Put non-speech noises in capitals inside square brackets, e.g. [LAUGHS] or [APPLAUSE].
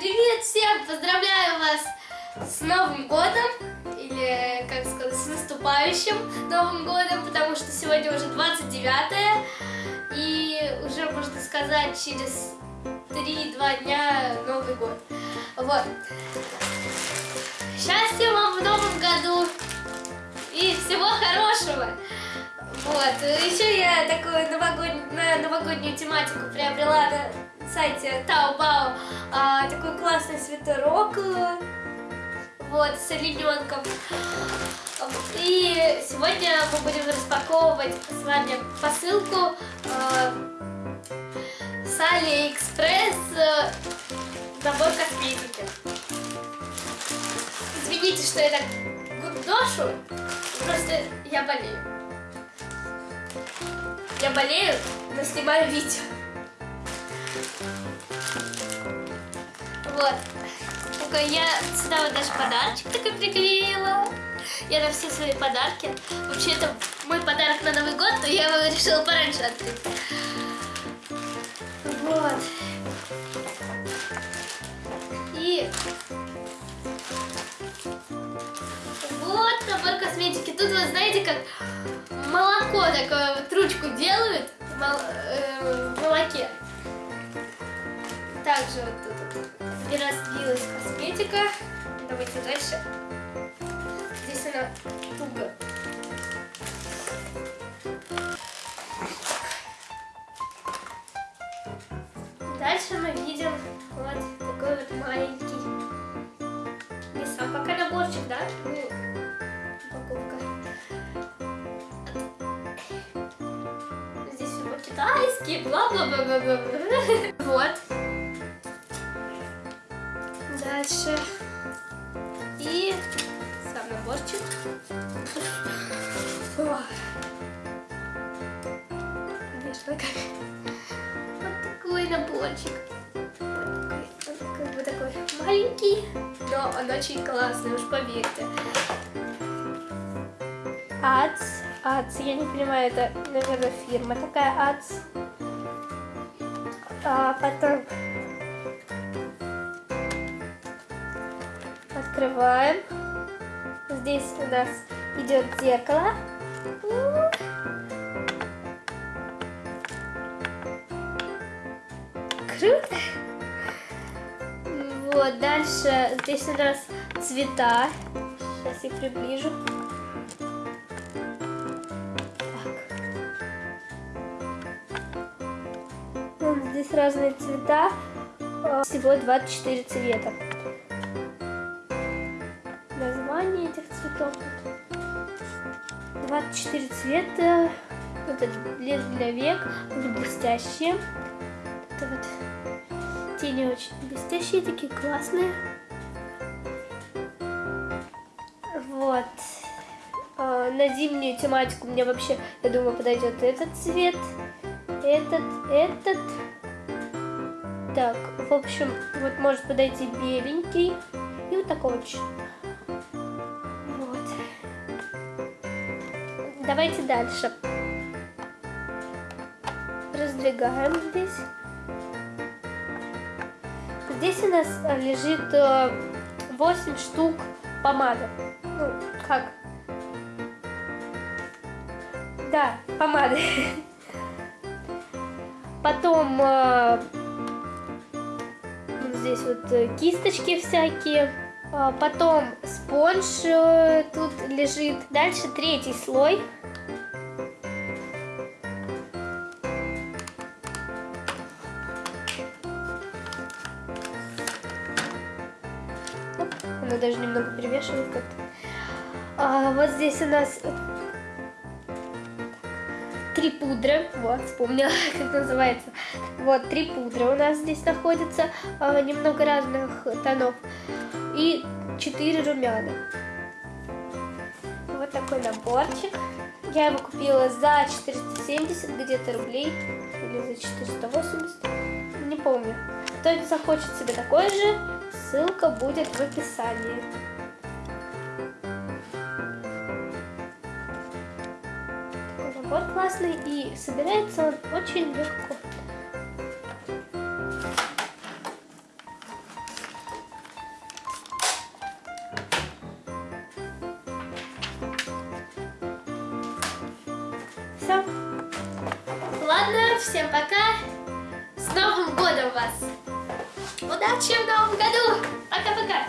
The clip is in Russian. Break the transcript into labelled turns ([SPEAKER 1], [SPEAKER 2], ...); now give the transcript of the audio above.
[SPEAKER 1] Привет всем! Поздравляю вас с Новым годом! Или, как сказать, с наступающим Новым годом, потому что сегодня уже 29 и уже, можно сказать, через 3-2 дня Новый год. Вот. Счастья вам в Новом году и всего хорошего! Вот, еще я такую новогоднюю, новогоднюю тематику приобрела на сайте Taobao классный свитерок, э, вот, с олененком. И сегодня мы будем распаковывать с вами посылку э, с Алиэкспресс э, набор косметики. Извините, что я так ношу, просто я болею. Я болею, но снимаю видео. Вот. Такой я сюда вот даже подарочек такой приклеила. Я на все свои подарки. Вообще, это мой подарок на Новый год, но я его решила пораньше открыть. Вот. И вот набор косметики. Тут вы знаете, как молоко такое вот ручку делают в, э, молоке. Также вот тут вот разбилась косметика. Давайте дальше. Здесь она туго. Дальше мы видим вот такой вот маленький. Не сам пока наборчик, да? Ну, упаковка. Здесь все по-китайски, бла-бла-бла-бла-бла. [LAUGHS] Вот. Дальше. И сам наборчик. Вышло как. Вот такой наборчик. Вот такой, он как бы такой маленький, но он очень классный, уж поверьте. Ац. Ац, я не понимаю, это, наверное, фирма такая Ац. А потом открываем. Здесь у нас идет зеркало. Круто! Вот, дальше здесь у нас цвета. Сейчас их приближу. Вот здесь разные цвета. Всего 24 цвета. Название этих цветов. 24 цвета. Вот это блеск для век. Они блестящие. Это вот тени очень блестящие, такие классные. Вот. На зимнюю тематику мне вообще, я думаю, подойдет этот цвет. Этот, этот. Так, в общем, вот может подойти беленький. И вот цвета. Вот. Давайте дальше. Раздвигаем здесь. Здесь у нас лежит 8 штук помады. Ну, как? Да, помады. Потом э, здесь вот кисточки всякие. Потом спонж э, тут лежит. Дальше третий слой. Она даже немного перевешивает как-то. А, вот здесь у нас три пудры. Вот, вспомнила, [LAUGHS] как называется. Вот, три пудры у нас здесь находятся. А, немного разных тонов. И четыре румяна. Вот такой наборчик. Я его купила за 470 где-то рублей. Или за 480. Не помню. Кто захочет себе такой же, Ссылка будет в описании. Такой набор классный и собирается он очень легко. Все. Ладно, всем пока. С Новым годом вас! Удачи в Новом году! Пока-пока!